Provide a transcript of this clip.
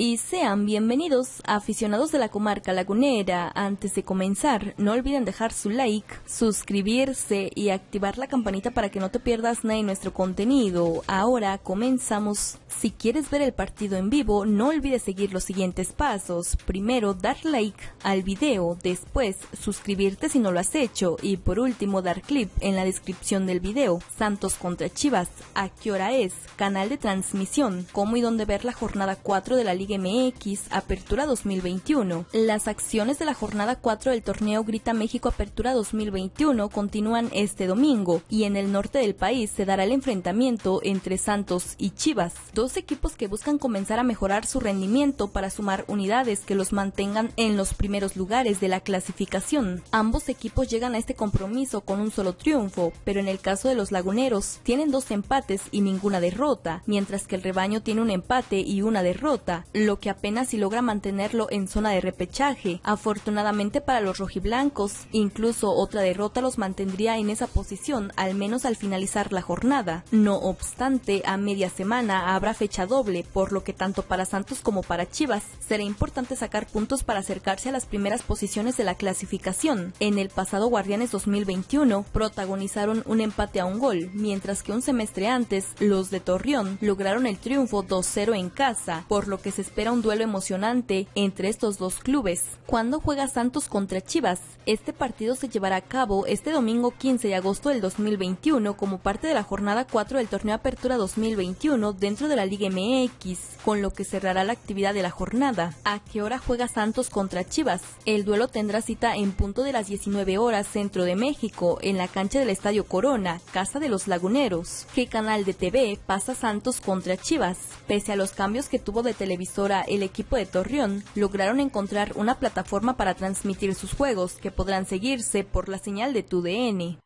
y sean bienvenidos aficionados de la comarca lagunera. Antes de comenzar, no olviden dejar su like, suscribirse y activar la campanita para que no te pierdas nada de nuestro contenido. Ahora comenzamos. Si quieres ver el partido en vivo, no olvides seguir los siguientes pasos. Primero, dar like al video, después suscribirte si no lo has hecho y por último dar clip en la descripción del video. Santos contra Chivas, ¿a qué hora es? Canal de transmisión, cómo y dónde ver la jornada 4 de la Liga MX Apertura 2021. Las acciones de la jornada 4 del torneo Grita México Apertura 2021 continúan este domingo y en el norte del país se dará el enfrentamiento entre Santos y Chivas, dos equipos que buscan comenzar a mejorar su rendimiento para sumar unidades que los mantengan en los primeros lugares de la clasificación. Ambos equipos llegan a este compromiso con un solo triunfo, pero en el caso de los laguneros tienen dos empates y ninguna derrota, mientras que el rebaño tiene un empate y una derrota, lo que apenas si logra mantenerlo en zona de repechaje. Afortunadamente para los rojiblancos, incluso otra derrota los mantendría en esa posición, al menos al finalizar la jornada. No obstante, a media semana habrá fecha doble, por lo que tanto para Santos como para Chivas será importante sacar puntos para acercarse a las primeras posiciones de la clasificación. En el pasado Guardianes 2021 protagonizaron un empate a un gol, mientras que un semestre antes los de Torreón lograron el triunfo 2-0 en casa, por lo que se espera un duelo emocionante entre estos dos clubes. Cuando juega Santos contra Chivas? Este partido se llevará a cabo este domingo 15 de agosto del 2021 como parte de la jornada 4 del torneo Apertura 2021 dentro de la Liga MX, con lo que cerrará la actividad de la jornada. ¿A qué hora juega Santos contra Chivas? El duelo tendrá cita en punto de las 19 horas centro de México, en la cancha del Estadio Corona, Casa de los Laguneros. ¿Qué canal de TV pasa Santos contra Chivas? Pese a los cambios que tuvo de el equipo de Torreón, lograron encontrar una plataforma para transmitir sus juegos que podrán seguirse por la señal de TUDN.